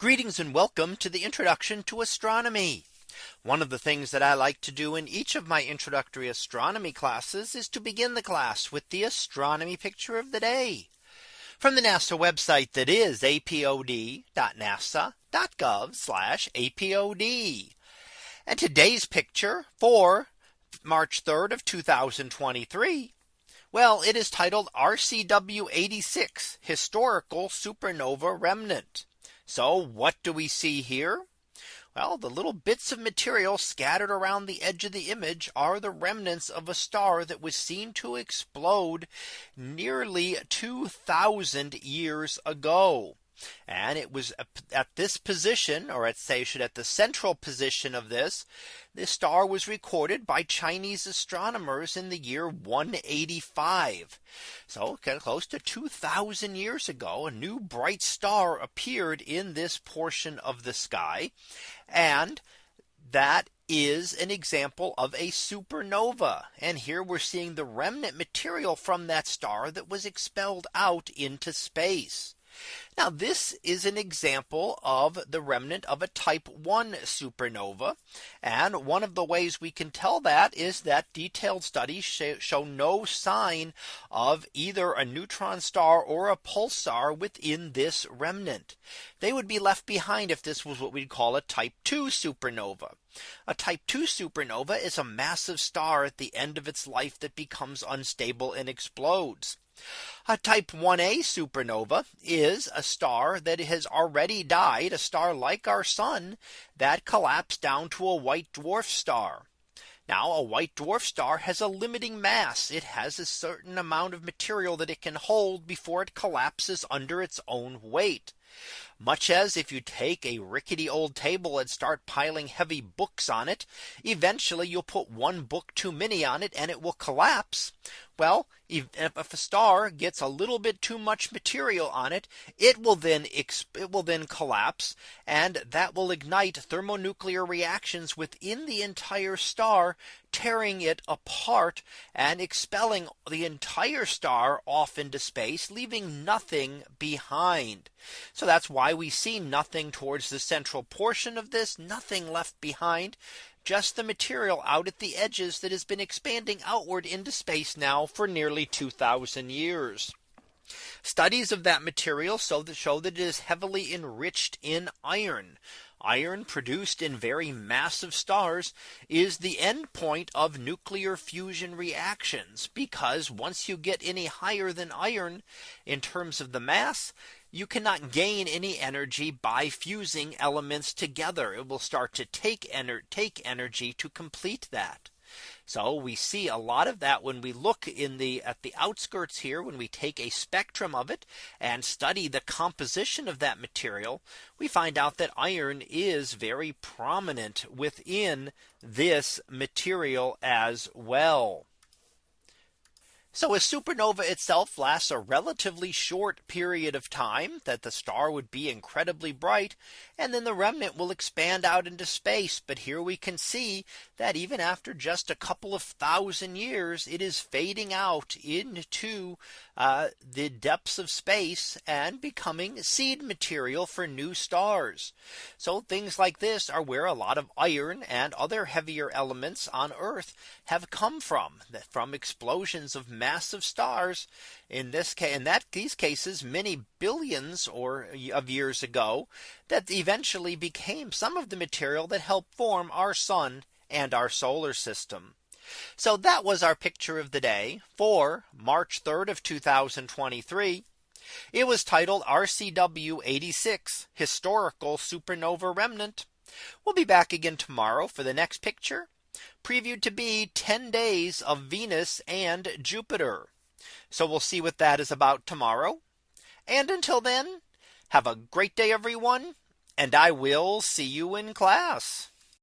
Greetings and welcome to the introduction to astronomy. One of the things that I like to do in each of my introductory astronomy classes is to begin the class with the astronomy picture of the day from the NASA website that is apod.nasa.gov apod. And today's picture for March 3rd of 2023. Well, it is titled RCW 86 historical supernova remnant. So what do we see here? Well, the little bits of material scattered around the edge of the image are the remnants of a star that was seen to explode nearly 2000 years ago. And it was at this position or at say at the central position of this this star was recorded by Chinese astronomers in the year 185. So close to 2000 years ago, a new bright star appeared in this portion of the sky. And that is an example of a supernova. And here we're seeing the remnant material from that star that was expelled out into space. Now this is an example of the remnant of a type 1 supernova. And one of the ways we can tell that is that detailed studies show no sign of either a neutron star or a pulsar within this remnant. They would be left behind if this was what we'd call a type 2 supernova. A type 2 supernova is a massive star at the end of its life that becomes unstable and explodes. A type 1a supernova is a star that has already died a star like our sun that collapsed down to a white dwarf star. Now a white dwarf star has a limiting mass. It has a certain amount of material that it can hold before it collapses under its own weight. Much as if you take a rickety old table and start piling heavy books on it, eventually you'll put one book too many on it and it will collapse. Well, if a star gets a little bit too much material on it, it will then it will then collapse and that will ignite thermonuclear reactions within the entire star, tearing it apart and expelling the entire star off into space, leaving nothing behind. So that's why we see nothing towards the central portion of this, nothing left behind just the material out at the edges that has been expanding outward into space now for nearly 2000 years. Studies of that material show that it is heavily enriched in iron. Iron produced in very massive stars is the end point of nuclear fusion reactions because once you get any higher than iron in terms of the mass, you cannot gain any energy by fusing elements together. It will start to take, ener take energy to complete that. So we see a lot of that when we look in the at the outskirts here when we take a spectrum of it and study the composition of that material we find out that iron is very prominent within this material as well. So a supernova itself lasts a relatively short period of time that the star would be incredibly bright and then the remnant will expand out into space. But here we can see that even after just a couple of thousand years, it is fading out into uh, the depths of space and becoming seed material for new stars. So things like this are where a lot of iron and other heavier elements on Earth have come from from explosions of massive stars in this case in that these cases many billions or of years ago that eventually became some of the material that helped form our sun and our solar system. So that was our picture of the day for March 3rd of 2023. It was titled RCW 86 historical supernova remnant. We'll be back again tomorrow for the next picture previewed to be 10 days of Venus and Jupiter. So we'll see what that is about tomorrow. And until then, have a great day, everyone. And I will see you in class.